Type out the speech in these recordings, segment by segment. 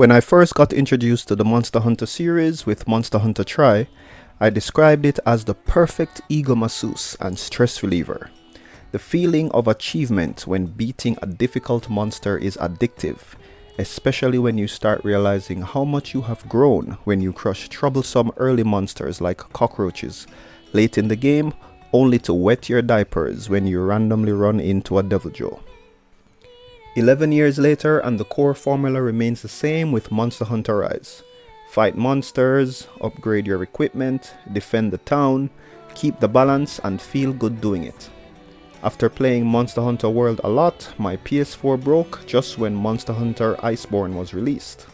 When I first got introduced to the Monster Hunter series with Monster Hunter Tri, I described it as the perfect ego masseuse and stress reliever. The feeling of achievement when beating a difficult monster is addictive, especially when you start realizing how much you have grown when you crush troublesome early monsters like cockroaches late in the game only to wet your diapers when you randomly run into a Deviljho. 11 years later and the core formula remains the same with Monster Hunter Rise. Fight monsters, upgrade your equipment, defend the town, keep the balance and feel good doing it. After playing Monster Hunter World a lot, my PS4 broke just when Monster Hunter Iceborne was released.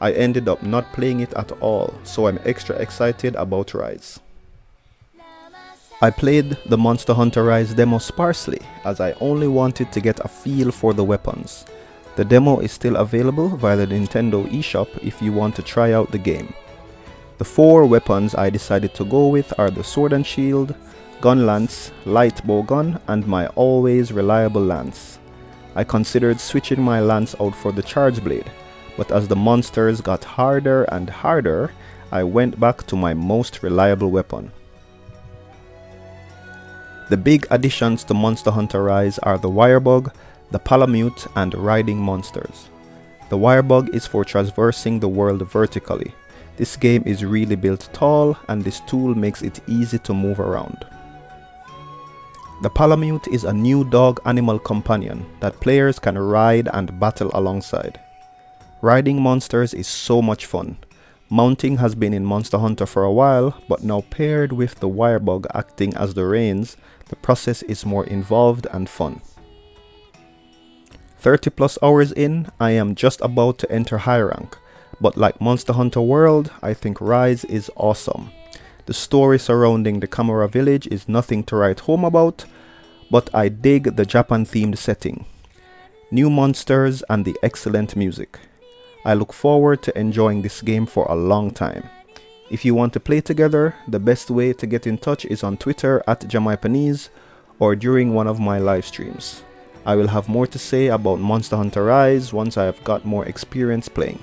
I ended up not playing it at all, so I'm extra excited about Rise. I played the Monster Hunter Rise demo sparsely as I only wanted to get a feel for the weapons. The demo is still available via the Nintendo eShop if you want to try out the game. The four weapons I decided to go with are the Sword and Shield, Gun Lance, Light Bow Gun, and my always reliable Lance. I considered switching my Lance out for the Charge Blade, but as the monsters got harder and harder, I went back to my most reliable weapon. The big additions to Monster Hunter Rise are the Wirebug, the Palamute and riding monsters. The Wirebug is for traversing the world vertically. This game is really built tall and this tool makes it easy to move around. The Palamute is a new dog animal companion that players can ride and battle alongside. Riding monsters is so much fun. Mounting has been in Monster Hunter for a while, but now paired with the Wirebug acting as the reins, the process is more involved and fun. 30 plus hours in, I am just about to enter high rank, but like Monster Hunter World, I think Rise is awesome. The story surrounding the Kamura village is nothing to write home about, but I dig the Japan themed setting, new monsters and the excellent music. I look forward to enjoying this game for a long time. If you want to play together, the best way to get in touch is on Twitter at Jamaipanese or during one of my live streams. I will have more to say about Monster Hunter Rise once I have got more experience playing.